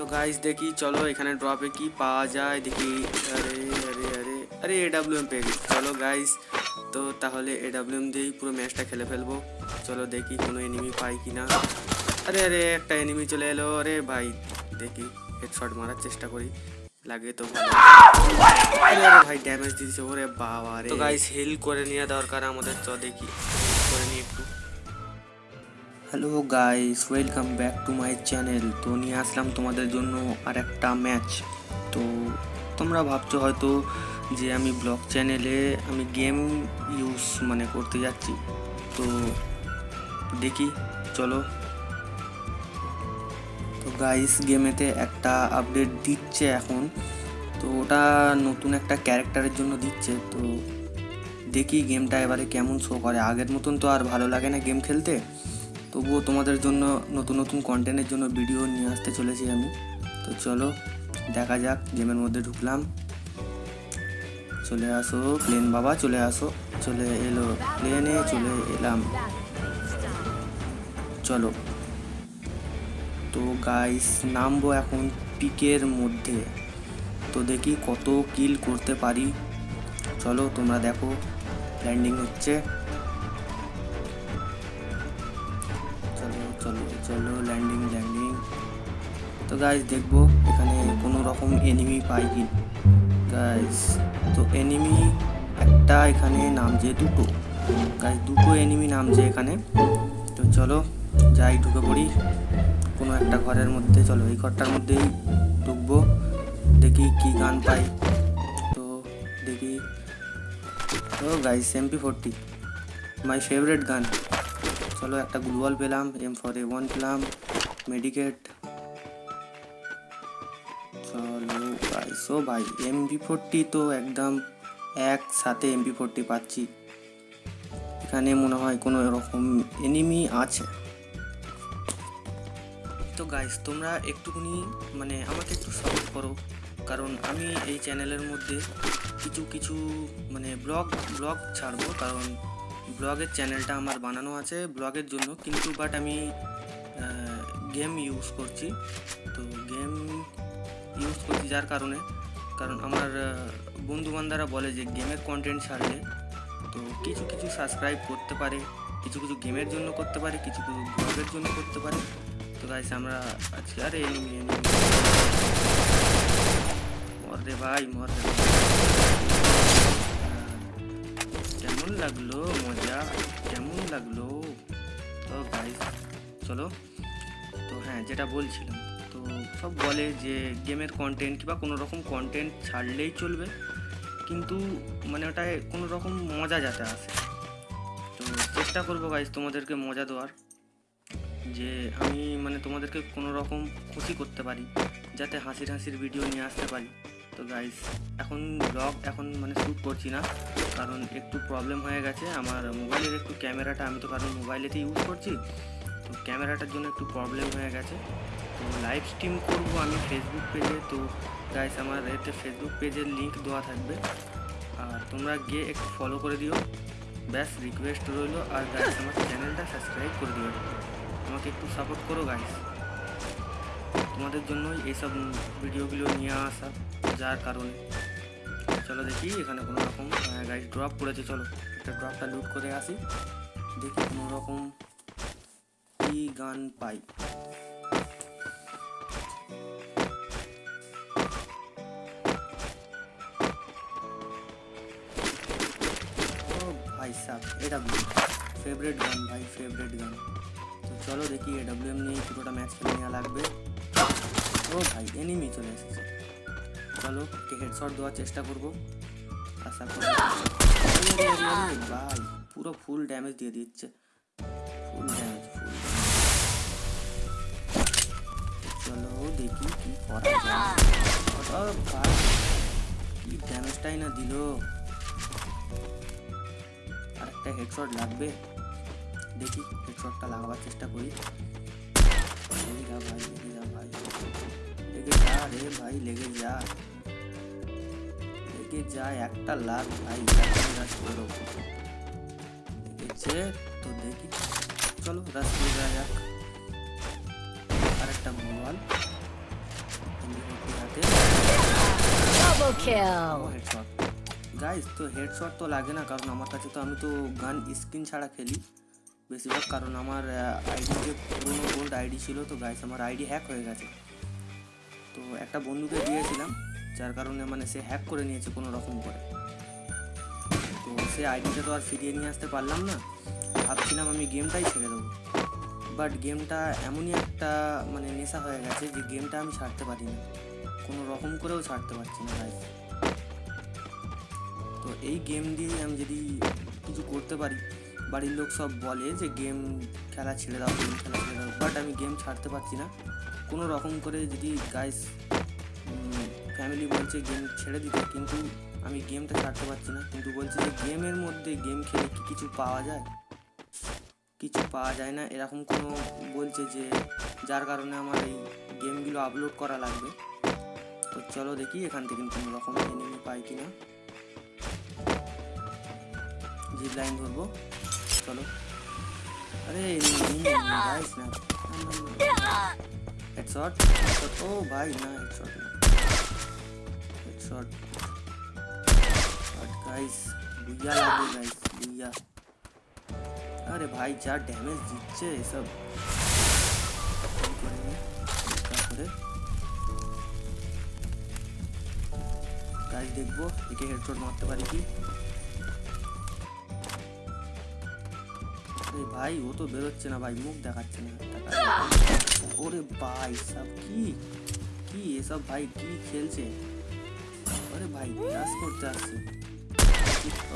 তো গাইস দেখি, চলো এখানে ড্রপে কি পাওয়া যায়। দেখি, আরে আরে আরে আরে এডাব্লিউএম পেয়ে গেছি। চলো গাইস তো তাহলে এডাব্লিউএম দিয়েই পুরো ম্যাচটা খেলে ফেলব। চলো দেখি কোনো এনিমি পাই কি না আরে আরে, একটা এনিমি চলে এলো। আরে ভাই, দেখি হেডশট মারার চেষ্টা করি। লাগে তো আরে আরে, ভাই ড্যামেজ দিয়েছে। ওরে বাবা রে। তো গাইস হিল করে নেওয়া দরকার আমাদের। তো দেখি করে নিই একটু। Hello guys welcome back to my channel তো নিয়ে আসলাম তোমাদের জন্য আর একটা ম্যাচ তো তোমরা ভাবছ হয়তো যে আমি ব্লগ চ্যানেলে আমি গেম ইউজ মানে করতে যাচ্ছি। তো দেখি, চলো। তো গাইস গেমেতে একটা আপডেট দিচ্ছে এখন। তো ওটা নতুন একটা ক্যারেক্টারের জন্য দিচ্ছে। তো দেখি গেমটা এবারে কেমন শো করে। আগের মতন তো আর ভালো লাগে না গেম খেলতে। তবুও তোমাদের জন্য নতুন নতুন কন্টেন্টের জন্য ভিডিও নিয়ে আসতে চলেছি আমি। তো চলো, দেখা যাক গেমের মধ্যে ঢুকলাম। চলে আসো প্লেন বাবা, চলে আসো। চলে এলো প্লেনে চলে এলাম। চলো। তো গাইস নামবো এখন পিকের মধ্যে। তো দেখি কত কিল করতে পারি। চলো, তোমরা দেখো। ল্যান্ডিং হচ্ছে। চলো চলো চলো ল্যান্ডিং ল্যান্ডিং তো গাইস দেখব এখানে কোনো রকম এনিমি পাই কি গাইস তো এনিমি একটা এখানে নামছে দুটো। গাইস দুটো এনিমি নামছে এখানে। তো চলো, যাই ঢুকে পড়ি। কোনো একটা ঘরের মধ্যে, চলো, এই ঘরটার মধ্যেই ঢুকবো। দেখি কি গান পাই। তো দেখি। ও guys MP forty my favourite gun. চলো একটা গ্লুয়াল পেলাম এম ফর এ ওয়ান পেলাম মেডিকেট চলো গাইস ও ভাই এমপি ফোরটি তো একদম একসাথে এমপি ফোরটি পাচ্ছি। এখানে মনে হয় কোনো এরকম এনিমি আছে। তো গাইস তোমরা একটুখানি মানে আমাকে একটু সাপোর্ট করো, কারণ আমি এই চ্যানেলের মধ্যে কিছু কিছু মানে ব্লগ ব্লগ ছাড়বো, কারণ ব্লগের চ্যানেলটা আমার বানানো আছে ব্লগের জন্য, কিন্তু বাট আমি গেম ইউজ করছি। তো গেম ইউজ করছি যার কারণে, কারণ আমার বন্ধু বান্ধারা বলে যে গেমের কন্টেন্ট ছাড়লে তো কিছু কিছু সাবস্ক্রাইব করতে পারে, কিছু কিছু গেমের জন্য করতে পারে, কিছু কিছু ব্লগের জন্য করতে পারে। তো গাইস আমরা আজকে আরে এনিমি এনিমি মর রে ভাই, মর রে কেমন লাগল? মজা? কেমন লাগল? তো গাইস চলো। তো হ্যাঁ যেটা বলছিলাম, তো সব বলে যে গেমের কন্টেন্ট কিংবা কোনো রকম কন্টেন্ট ছাড়লেই চলবে, কিন্তু মানে ওটায় কোনো রকম মজা যাতে আসে। তো চেষ্টা করব গাইজ তোমাদেরকে মজা দেওয়ার, যে আমি মানে তোমাদেরকে কোনো রকম খুশি করতে পারি, যাতে হাসির হাসির ভিডিও নিয়ে আসতে পারি। তো গাইজ এখন ব্লগ এখন মানে শ্যুট করছি না, কারণ একটু প্রবলেম হয়ে গেছে। আমার মোবাইলের একটু ক্যামেরাটা আমি তো কারণ মোবাইলেতে ইউজ করছি, তো ক্যামেরাটার জন্য একটু প্রবলেম হয়ে গেছে। তো লাইভ স্ট্রিম করব আমি ফেসবুক পেজে তো গাইস আমার এতে ফেসবুক পেজের লিঙ্ক দেওয়া থাকবে। আর তোমরা গিয়ে একটু ফলো করে দিও। ব্যাস রিকোয়েস্ট রইল। আর গাইস আমার চ্যানেলটা সাবস্ক্রাইব করে দিও। আমাকে একটু সাপোর্ট করো গাইস তোমাদের জন্যই এইসব ভিডিওগুলো নিয়ে আসা। যার কারণে। চলো দেখি, এখানে কোনো রকম গাইস ড্রপ করেছে, চলো। একটা ড্রপটা লুট করে আসি। দেখি কোনো রকম কি গান পাই। ভাই সাহ এডাব্লিউ ফেভারিট গান, ভাই ফেভারিট গান। তো চলো দেখি এডাব্লিউএম নিয়ে পুরোটা ম্যাচ খেলে নেওয়া লাগবে। ও ভাই এনিমি চলে এসেছে। চলো একটি হেডশট দেওয়ার চেষ্টা করব আশা করি আরে, আরে, আরে, ভাই পুরো ফুল ড্যামেজ দিয়ে দিচ্ছে ফুল ড্যামেজ ফুল চলো দেখি কি করা যায় ও ভাই কি ড্যামেজটাই না দিল আরেকটা হেডশট লাগবে দেখি হেডশটটা লাগাবার চেষ্টা করি লেগে যা ভাই লেগে যা রে ভাই লেগে যা। লেগে যা একটা লাখ ভাই রাশ করো। লেগেছে তো দেখি। চলো রাশ করে যাওয়া যাক। আরেকটা মোবাইল kill. হেডশট তো হেডশট তো লাগে না কারণ আমার কাছে তো আমি তো গান স্ক্রিন ছাড়া খেলি। বেশিরভাগ কারণ আমার আইডি যে পুরোনো গোল্ড আইডি ছিল তো গাইস আমার আইডি হ্যাক হয়ে গেছে। তো একটা বন্ধুকে দিয়েছিলাম, যার কারণে মানে সে হ্যাক করে নিয়েছে কোনো রকম করে। তো সে আইডিটা তো আর ফিরিয়ে নিয়ে আসতে পারলাম না। ভাবছিলাম আমি গেমটাই ছেড়ে দেবো। বাট গেমটা এমনই একটা মানে নেশা হয়ে গেছে যে গেমটা আমি ছাড়তে পারি না। কোনো রকম করেও ছাড়তে পারছি না গাইস তো এই গেম দিয়ে আমি যদি কিছু করতে পারি, বাড়ির লোক সব বলে যে গেম খেলা ছেড়ে দাও গেম খেলা ছেড়ে দাও। বাট আমি গেম ছাড়তে পারছি না। কোনো রকম করে যদি গাইস ফ্যামিলি বলছে গেম ছেড়ে দিতে, কিন্তু আমি গেমটা ছাড়তে পারছি না। কিন্তু বলছে যে গেমের মধ্যে গেম খেলে কি কিছু পাওয়া যায়? কিছু পাওয়া যায় না। এরকম কোনো বলছে যে যার কারণে আমার এই গেমগুলো আপলোড করা লাগবে। তো চলো দেখি এখান থেকে কোনো রকম এনিমি পাই কি না জিপ লাইন ধরবো। চলো। আরে গাইস না। হেডশট ও ভাই না হেডশট না হেডশট বাট গাইস বুইয়া লাগবে গাইস বুইয়া আরে ভাই যা ড্যামেজ দিচ্ছে এসব কি করে নি? হালকা করে গাইস দেখব একে হেডশট মারতে পারি কি আরে ভাই ও তো বেরোচ্ছে না ভাই মুখ দেখাচ্ছে না টাকা ওরে ভাই, সব কি? কি এসব ভাই, কি খেলছে? আরে ভাই ক্লাস করতে আসছে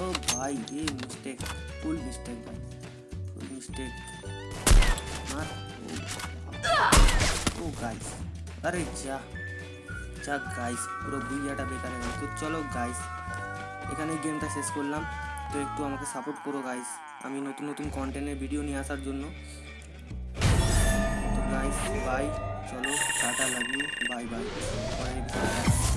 ও ভাই, এ মিস্টেক ফুল মিস্টেক ভাই ফুল মিস্টেক মার, ও গাইস আরে যা যা গাইস পুরো বুইয়াটা বেকার হয়ে তো চলো গাইস এখানে গেমটা শেষ করলাম। তো একটু আমাকে সাপোর্ট করো গাইস আমি নতুন নতুন কন্টেন্টের ভিডিও নিয়ে আসার জন্য। गाइस बाय चलो tata love you bye bye